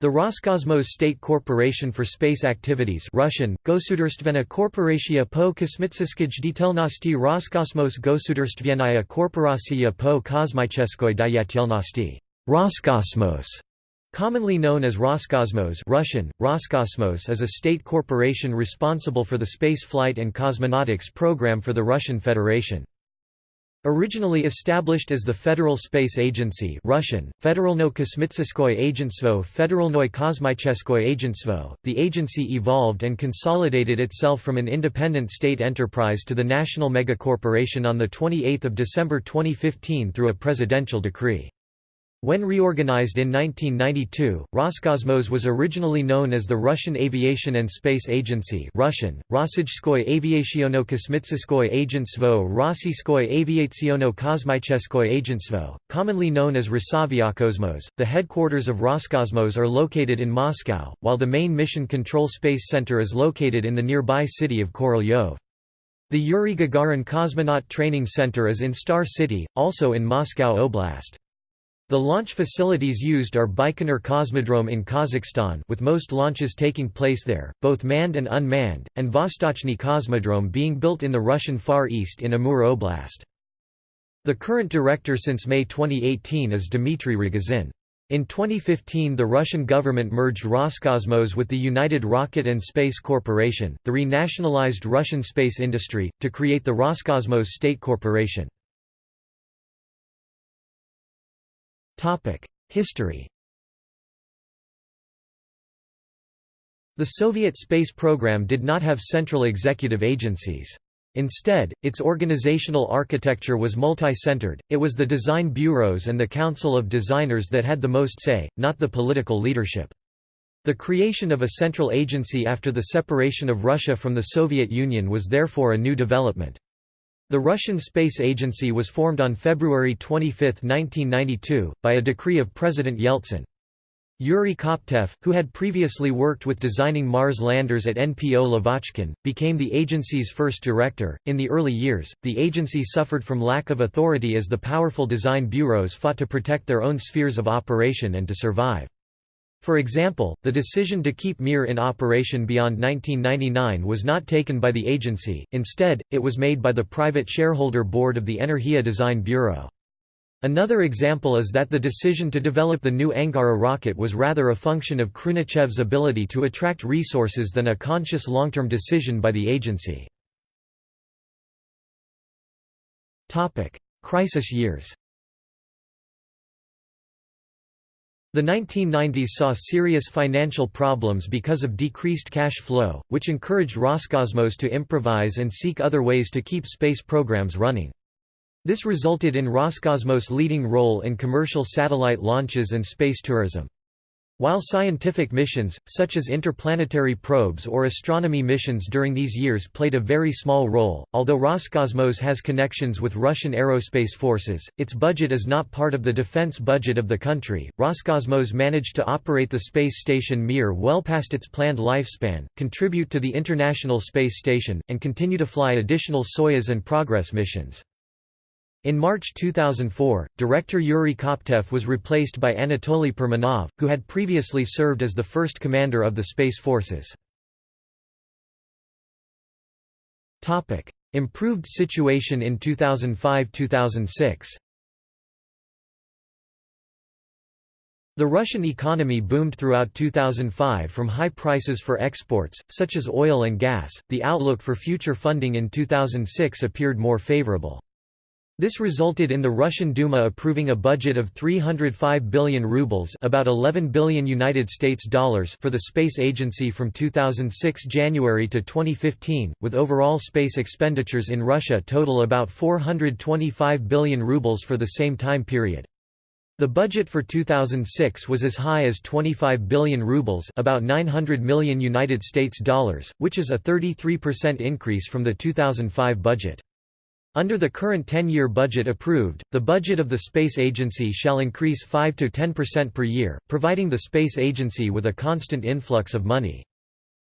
The Roscosmos State Corporation for Space Activities Russian, Gosudarstvena Korporatia po kosmitskij detelnosti Roscosmos Gosudarstvenaya Korporacija po kosmicheskoj dayatelnosti Roscosmos, commonly known as Roscosmos Russian, Roscosmos is a state corporation responsible for the space flight and cosmonautics program for the Russian Federation. Originally established as the Federal Space Agency Russian, Federalno Kosmitskoye the agency evolved and consolidated itself from an independent state enterprise to the national megacorporation on 28 December 2015 through a presidential decree. When reorganized in 1992, Roscosmos was originally known as the Russian Aviation and Space Agency Russian, Rossijskoye Aviationo Kosmitskoye Agentstvo Rossiyskoye Aviationo Kosmicheskoye Agentstvo, commonly known as Rosaviakosmos. The headquarters of Roscosmos are located in Moscow, while the main mission control space center is located in the nearby city of Korolyov. The Yuri Gagarin Cosmonaut Training Center is in Star City, also in Moscow Oblast. The launch facilities used are Baikonur Cosmodrome in Kazakhstan with most launches taking place there, both manned and unmanned, and Vostochny Cosmodrome being built in the Russian Far East in Amur Oblast. The current director since May 2018 is Dmitry Rogozin. In 2015 the Russian government merged Roscosmos with the United Rocket and Space Corporation, the renationalized Russian space industry, to create the Roscosmos State Corporation. History The Soviet space program did not have central executive agencies. Instead, its organizational architecture was multi-centered, it was the design bureaus and the council of designers that had the most say, not the political leadership. The creation of a central agency after the separation of Russia from the Soviet Union was therefore a new development. The Russian Space Agency was formed on February 25, 1992, by a decree of President Yeltsin. Yuri Koptev, who had previously worked with designing Mars landers at NPO Lavochkin, became the agency's first director. In the early years, the agency suffered from lack of authority as the powerful design bureaus fought to protect their own spheres of operation and to survive. For example, the decision to keep Mir in operation beyond 1999 was not taken by the agency, instead, it was made by the private shareholder board of the Energia Design Bureau. Another example is that the decision to develop the new Angara rocket was rather a function of Khrunichev's ability to attract resources than a conscious long-term decision by the agency. Crisis years The 1990s saw serious financial problems because of decreased cash flow, which encouraged Roscosmos to improvise and seek other ways to keep space programs running. This resulted in Roscosmos' leading role in commercial satellite launches and space tourism. While scientific missions, such as interplanetary probes or astronomy missions during these years played a very small role, although Roscosmos has connections with Russian aerospace forces, its budget is not part of the defense budget of the country. Roscosmos managed to operate the space station Mir well past its planned lifespan, contribute to the International Space Station, and continue to fly additional Soyuz and Progress missions. In March 2004, director Yuri Koptev was replaced by Anatoly Permanov, who had previously served as the first commander of the Space Forces. Improved situation in 2005–2006 The Russian economy boomed throughout 2005 from high prices for exports, such as oil and gas. The outlook for future funding in 2006 appeared more favorable. This resulted in the Russian Duma approving a budget of 305 billion rubles, about 11 billion United States dollars for the space agency from 2006 January to 2015, with overall space expenditures in Russia total about 425 billion rubles for the same time period. The budget for 2006 was as high as 25 billion rubles, about 900 million United States dollars, which is a 33% increase from the 2005 budget. Under the current 10-year budget approved, the budget of the Space Agency shall increase 5 to 10% per year, providing the Space Agency with a constant influx of money.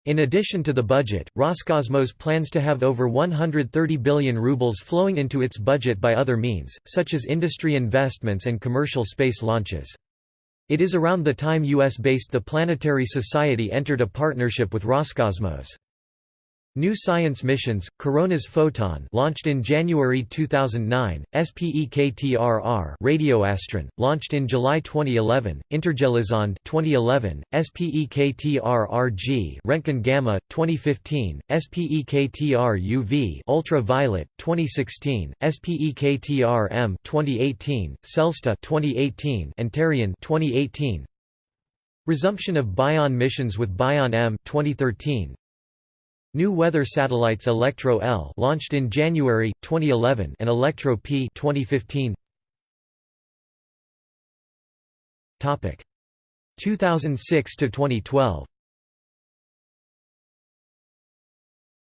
In addition to the budget, Roscosmos plans to have over 130 billion rubles flowing into its budget by other means, such as industry investments and commercial space launches. It is around the time US-based the Planetary Society entered a partnership with Roscosmos. New Science Missions, Coronas Photon launched in January 2009, SPEKTRR Radioastron, launched in July 2011, Intergelizond 2011, SPEKTRRG Röntgen Gamma 2015, SPEKTR-UV Ultraviolet 2016, SPEKTR-M 2018, Celsta 2018, and Tarian 2018. Resumption of Bion missions with Bion M 2013, New weather satellites Electro L launched in January 2011 and Electro P 2015. Topic 2006 to 2012.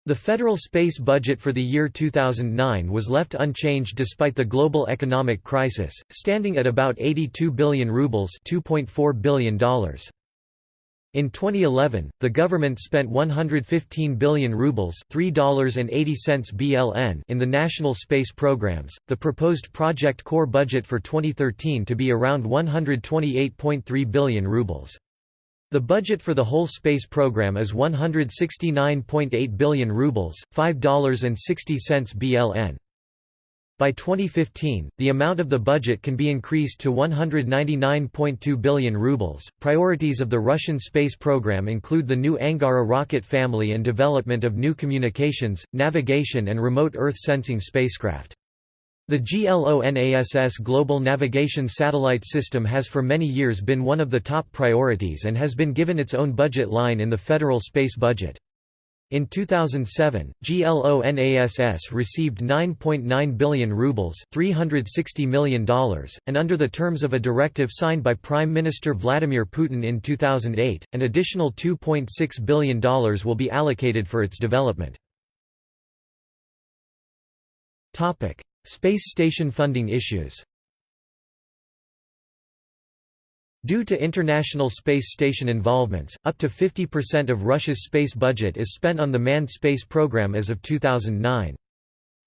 The federal space budget for the year 2009 was left unchanged despite the global economic crisis, standing at about 82 billion rubles $2.4 billion. In 2011, the government spent 115 billion rubles $3.80 BLN in the national space programs. The proposed project core budget for 2013 to be around 128.3 billion rubles. The budget for the whole space program is 169.8 billion rubles, $5.60 BLN. By 2015, the amount of the budget can be increased to 199.2 billion rubles. Priorities of the Russian space program include the new Angara rocket family and development of new communications, navigation, and remote Earth sensing spacecraft. The GLONASS Global Navigation Satellite System has for many years been one of the top priorities and has been given its own budget line in the federal space budget. In 2007, GLONASS received 9.9 billion rubles $360 million, and under the terms of a directive signed by Prime Minister Vladimir Putin in 2008, an additional $2.6 billion will be allocated for its development. Space station funding issues Due to International Space Station involvements, up to 50% of Russia's space budget is spent on the manned space program as of 2009.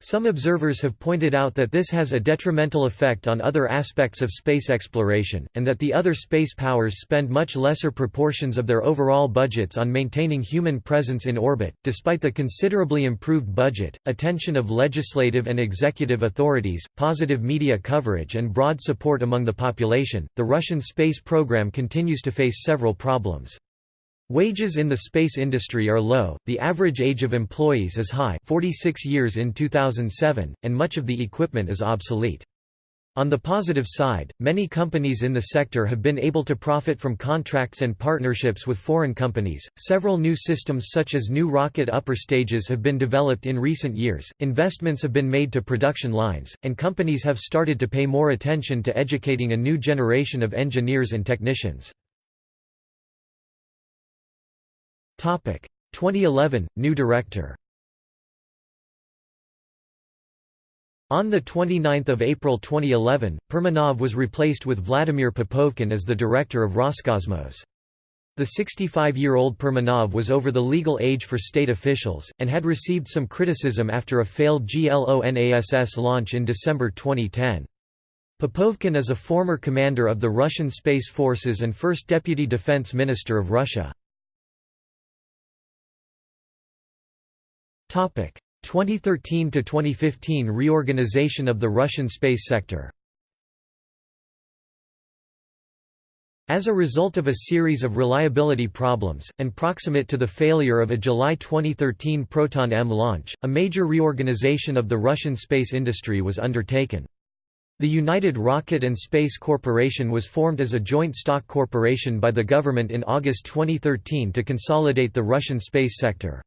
Some observers have pointed out that this has a detrimental effect on other aspects of space exploration, and that the other space powers spend much lesser proportions of their overall budgets on maintaining human presence in orbit. Despite the considerably improved budget, attention of legislative and executive authorities, positive media coverage, and broad support among the population, the Russian space program continues to face several problems. Wages in the space industry are low, the average age of employees is high 46 years in 2007, and much of the equipment is obsolete. On the positive side, many companies in the sector have been able to profit from contracts and partnerships with foreign companies. Several new systems, such as new rocket upper stages, have been developed in recent years, investments have been made to production lines, and companies have started to pay more attention to educating a new generation of engineers and technicians. 2011 – New director On 29 April 2011, Permanov was replaced with Vladimir Popovkin as the director of Roscosmos. The 65-year-old Permanov was over the legal age for state officials, and had received some criticism after a failed GLONASS launch in December 2010. Popovkin is a former commander of the Russian Space Forces and first deputy defense minister of Russia. 2013 to 2015 reorganization of the Russian space sector. As a result of a series of reliability problems, and proximate to the failure of a July 2013 Proton-M launch, a major reorganization of the Russian space industry was undertaken. The United Rocket and Space Corporation was formed as a joint stock corporation by the government in August 2013 to consolidate the Russian space sector.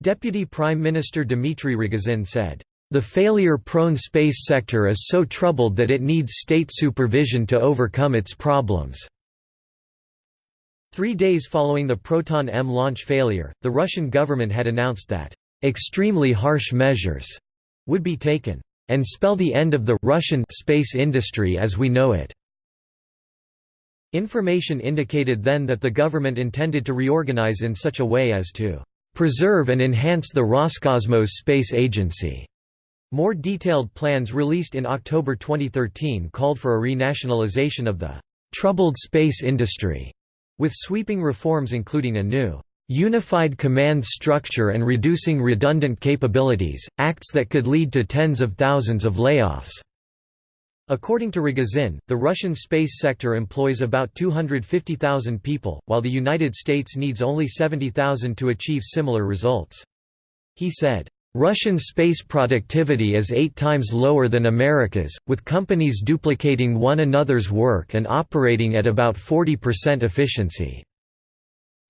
Deputy Prime Minister Dmitry Rogozin said, "...the failure-prone space sector is so troubled that it needs state supervision to overcome its problems." Three days following the Proton-M launch failure, the Russian government had announced that, "...extremely harsh measures," would be taken, "...and spell the end of the Russian space industry as we know it." Information indicated then that the government intended to reorganize in such a way as to preserve and enhance the Roscosmos Space Agency. More detailed plans released in October 2013 called for a renationalization of the troubled space industry, with sweeping reforms including a new unified command structure and reducing redundant capabilities, acts that could lead to tens of thousands of layoffs. According to Rogozin, the Russian space sector employs about 250,000 people, while the United States needs only 70,000 to achieve similar results. He said, Russian space productivity is eight times lower than America's, with companies duplicating one another's work and operating at about 40% efficiency.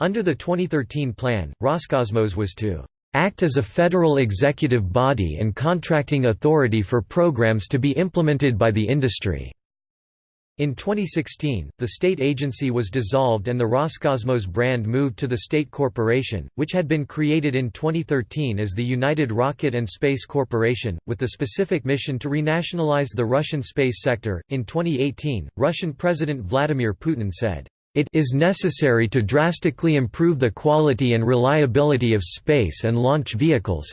Under the 2013 plan, Roscosmos was to act as a federal executive body and contracting authority for programs to be implemented by the industry. In 2016, the state agency was dissolved and the Roscosmos brand moved to the state corporation, which had been created in 2013 as the United Rocket and Space Corporation, with the specific mission to renationalize the Russian space sector. In 2018, Russian President Vladimir Putin said, it is necessary to drastically improve the quality and reliability of space and launch vehicles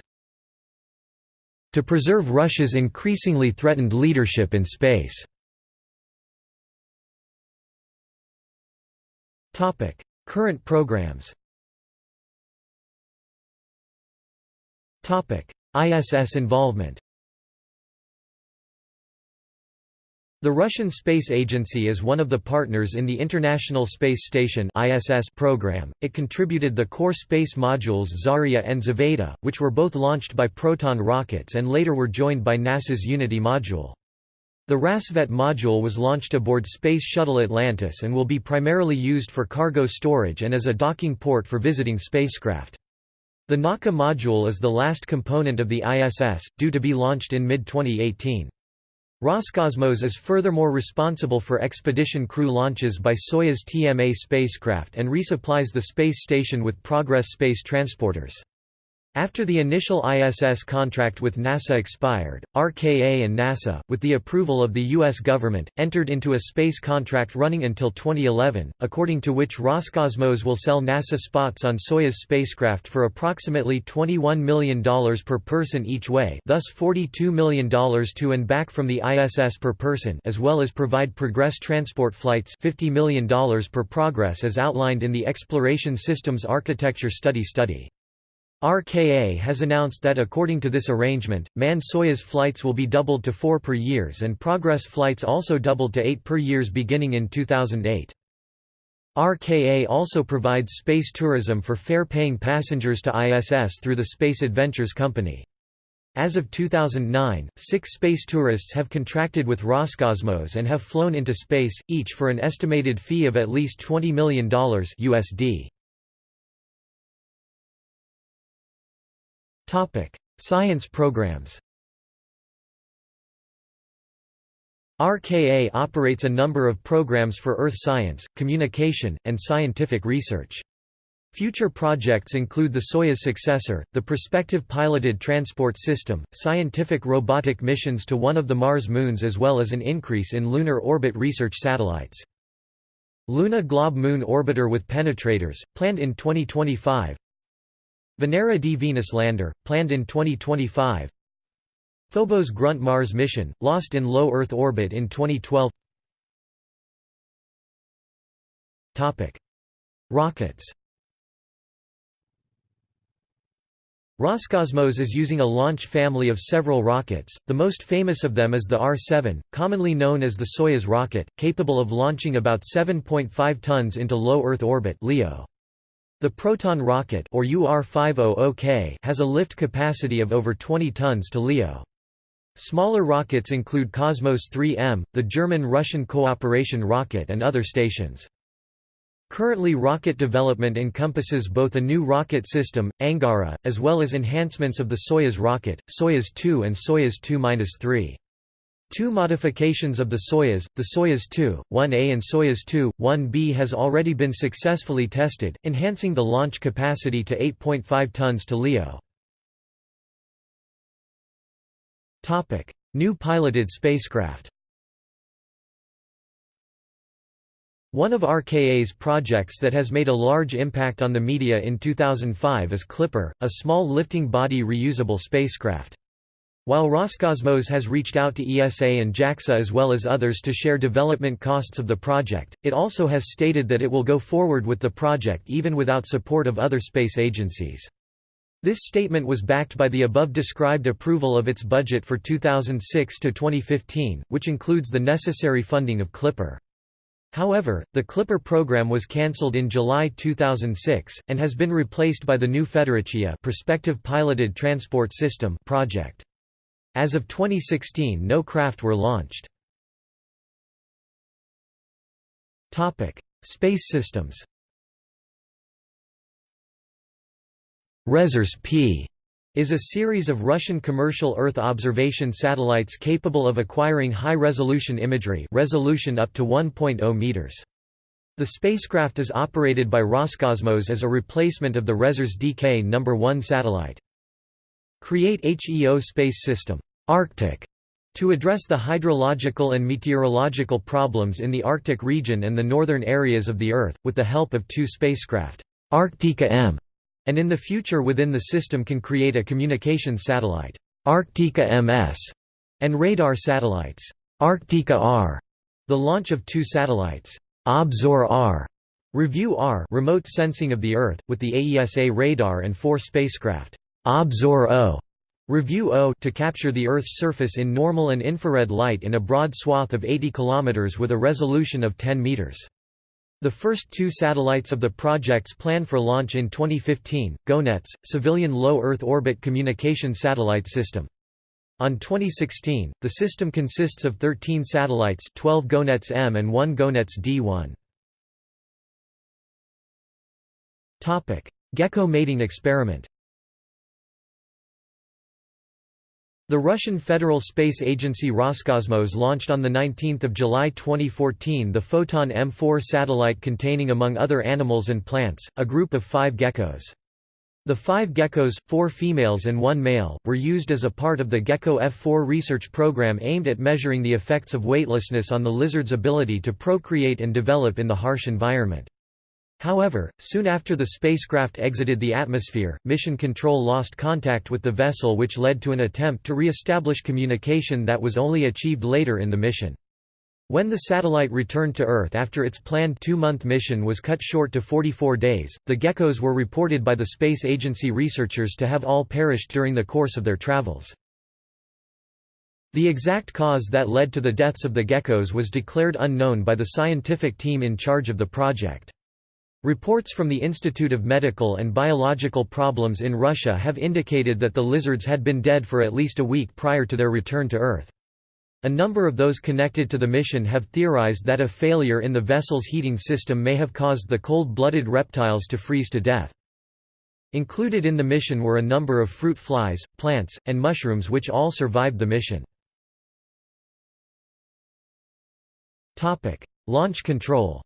to preserve Russia's increasingly threatened leadership in space. Current programs ISS involvement The Russian Space Agency is one of the partners in the International Space Station (ISS) program. It contributed the core space modules Zarya and Zvezda, which were both launched by Proton rockets and later were joined by NASA's Unity module. The Rassvet module was launched aboard Space Shuttle Atlantis and will be primarily used for cargo storage and as a docking port for visiting spacecraft. The Nauka module is the last component of the ISS, due to be launched in mid-2018. Roscosmos is furthermore responsible for expedition crew launches by Soyuz TMA spacecraft and resupplies the space station with Progress space transporters. After the initial ISS contract with NASA expired, RKA and NASA, with the approval of the U.S. government, entered into a space contract running until 2011, according to which Roscosmos will sell NASA spots on Soyuz spacecraft for approximately $21 million per person each way thus $42 million to and back from the ISS per person as well as provide Progress transport flights $50 million per Progress as outlined in the Exploration Systems Architecture Study study. RKA has announced that according to this arrangement, manned Soyuz flights will be doubled to four per years and Progress flights also doubled to eight per years beginning in 2008. RKA also provides space tourism for fare-paying passengers to ISS through the Space Adventures Company. As of 2009, six space tourists have contracted with Roscosmos and have flown into space, each for an estimated fee of at least $20 million USD. Topic: Science programs. RKA operates a number of programs for earth science, communication, and scientific research. Future projects include the Soyuz successor, the prospective piloted transport system, scientific robotic missions to one of the Mars moons as well as an increase in lunar orbit research satellites. Luna Glob Moon Orbiter with penetrators, planned in 2025 Venera D Venus lander, planned in 2025 Phobos Grunt Mars mission, lost in low Earth orbit in 2012 Rockets. Roscosmos is using a launch family of several rockets, the most famous of them is the R-7, commonly known as the Soyuz rocket, capable of launching about 7.5 tons into low Earth orbit LEO. The Proton rocket or UR-500K has a lift capacity of over 20 tons to LEO. Smaller rockets include Cosmos 3M, the German-Russian cooperation rocket and other stations. Currently rocket development encompasses both a new rocket system, Angara, as well as enhancements of the Soyuz rocket, Soyuz 2 and Soyuz 2-3. Two modifications of the Soyuz, the Soyuz 2, 1A and Soyuz 2, 1B has already been successfully tested, enhancing the launch capacity to 8.5 tons to LEO. New piloted spacecraft One of RKA's projects that has made a large impact on the media in 2005 is Clipper, a small lifting body reusable spacecraft. While Roscosmos has reached out to ESA and JAXA as well as others to share development costs of the project, it also has stated that it will go forward with the project even without support of other space agencies. This statement was backed by the above-described approval of its budget for 2006 to 2015, which includes the necessary funding of Clipper. However, the Clipper program was cancelled in July 2006, and has been replaced by the new Federatsiya prospective Piloted Transport System project. As of 2016 no craft were launched. Space systems Resurs P is a series of Russian commercial Earth observation satellites capable of acquiring high-resolution imagery resolution up to 1.0 meters. The spacecraft is operated by Roscosmos as a replacement of the Resurs DK No. 1 satellite. Create HEO space system Arctic to address the hydrological and meteorological problems in the Arctic region and the northern areas of the Earth, with the help of two spacecraft, Arctica M and in the future within the system can create a communication satellite, Arctica MS, and radar satellites, Arctica R. The launch of two satellites, Obzor R, Review R remote sensing of the Earth, with the AESA radar and four spacecraft, Obzor O, Review O to capture the Earth's surface in normal and infrared light in a broad swath of 80 km with a resolution of 10 meters. The first two satellites of the projects planned for launch in 2015, GONETS, Civilian Low Earth Orbit Communication Satellite System. On 2016, the system consists of 13 satellites 12 GONETS M and 1 GONETS D1. Gecko mating experiment The Russian Federal Space Agency Roscosmos launched on 19 July 2014 the Photon M4 satellite containing among other animals and plants, a group of five geckos. The five geckos, four females and one male, were used as a part of the Gecko F4 research program aimed at measuring the effects of weightlessness on the lizard's ability to procreate and develop in the harsh environment. However, soon after the spacecraft exited the atmosphere, Mission Control lost contact with the vessel which led to an attempt to re-establish communication that was only achieved later in the mission. When the satellite returned to Earth after its planned two-month mission was cut short to 44 days, the geckos were reported by the Space Agency researchers to have all perished during the course of their travels. The exact cause that led to the deaths of the geckos was declared unknown by the scientific team in charge of the project. Reports from the Institute of Medical and Biological Problems in Russia have indicated that the lizards had been dead for at least a week prior to their return to Earth. A number of those connected to the mission have theorized that a failure in the vessel's heating system may have caused the cold-blooded reptiles to freeze to death. Included in the mission were a number of fruit flies, plants, and mushrooms which all survived the mission. Launch control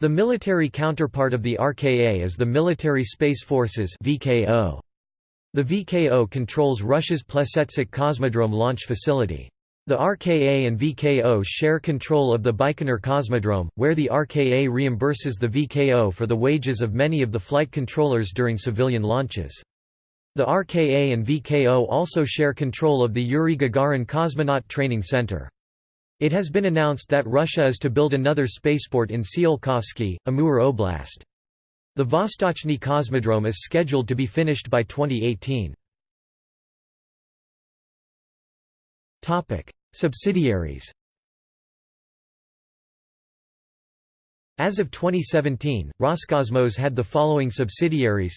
The military counterpart of the RKA is the Military Space Forces VKO. The VKO controls Russia's Plesetsk Cosmodrome launch facility. The RKA and VKO share control of the Baikonur Cosmodrome, where the RKA reimburses the VKO for the wages of many of the flight controllers during civilian launches. The RKA and VKO also share control of the Yuri Gagarin Cosmonaut Training Center. It has been announced that Russia is to build another spaceport in Tsiolkovsky, Amur Oblast. The Vostochny Cosmodrome is scheduled to be finished by 2018. Subsidiaries As of 2017, Roscosmos had the following subsidiaries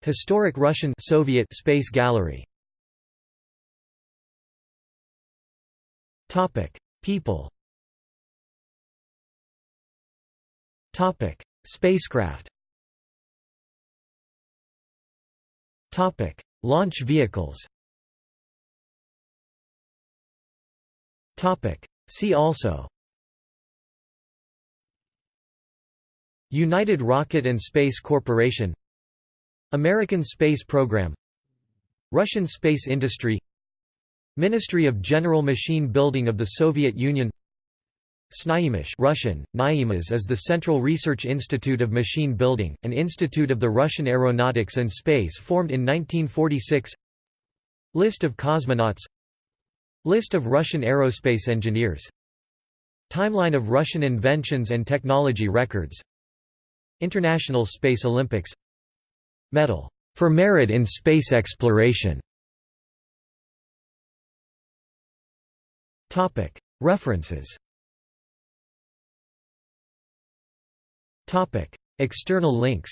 Historic Russian Soviet Space Gallery Topic: People. Topic: Spacecraft. Topic: Launch vehicles. Topic: See also. United Rocket and Space Corporation American Space Program Russian space industry Ministry of General Machine Building of the Soviet Union TsNIIMash Russian, Naimas is the Central Research Institute of Machine Building, an institute of the Russian Aeronautics and Space formed in 1946 List of cosmonauts List of Russian aerospace engineers Timeline of Russian inventions and technology records International Space Olympics Medal for merit in space exploration References. External links.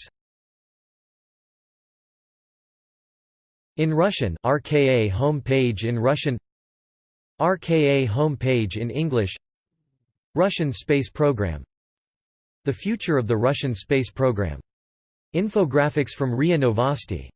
In Russian, RKA home page in Russian. RKA home page in English. Russian space program. The future of the Russian space program. Infographics from RIA Novosti